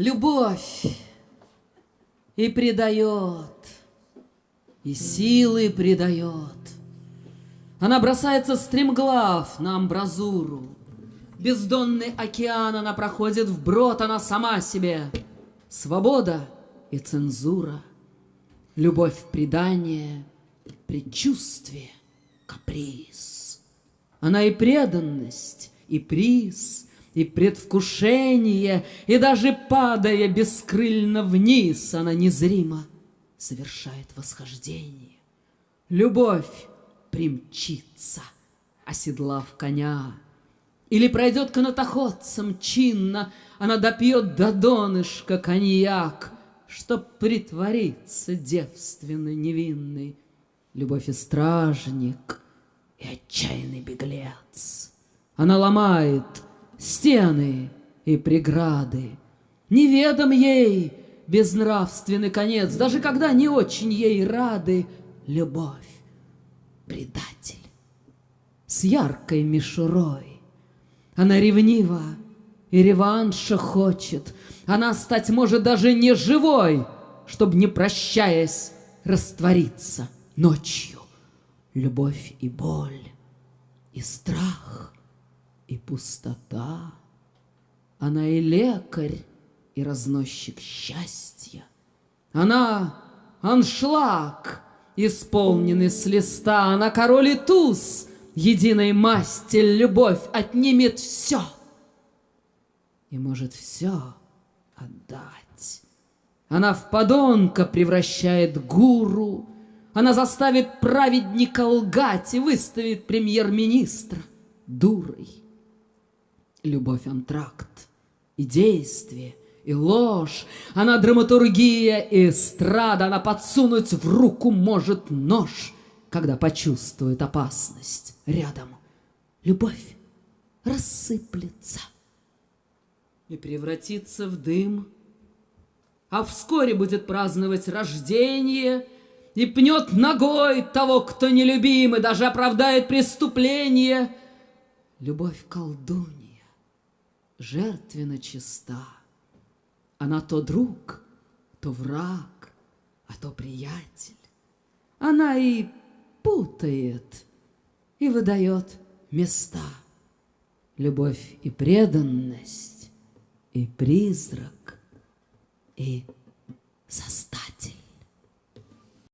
Любовь и предает, и силы предает. Она бросается стремглав на амбразуру. Бездонный океан она проходит вброд, она сама себе. Свобода и цензура, любовь в предание, предчувствие, каприз. Она и преданность, и приз, и предвкушение, и даже падая бескрыльно вниз, она незримо совершает восхождение. Любовь примчится, оседлав коня, или пройдет канатоходцем чинно, она допьет до донышка коньяк, Чтоб притвориться девственно невинной. Любовь и стражник, и отчаянный беглец. Она ломает стены и преграды. Неведом ей безнравственный конец, Даже когда не очень ей рады любовь, предатель с яркой мишурой. Она ревнива и реванша хочет, Она стать может даже не живой, Чтоб, не прощаясь, раствориться ночью. Любовь и боль, и страх — и пустота. Она и лекарь, и разносчик счастья. Она аншлаг, исполненный с листа. Она король и туз, единой масти любовь отнимет все. И может все отдать. Она в подонка превращает гуру, она заставит праведника лгать и выставит премьер-министра дурой. Любовь антракт, и действие, и ложь, Она драматургия и эстрада, Она подсунуть в руку может нож, Когда почувствует опасность рядом. Любовь рассыплется и превратится в дым, А вскоре будет праздновать рождение И пнет ногой того, кто нелюбим, И даже оправдает преступление. Любовь колдунья жертвенно чиста. Она то друг, то враг, а то приятель. Она и путает, и выдает места. Любовь и преданность, и призрак, и состав.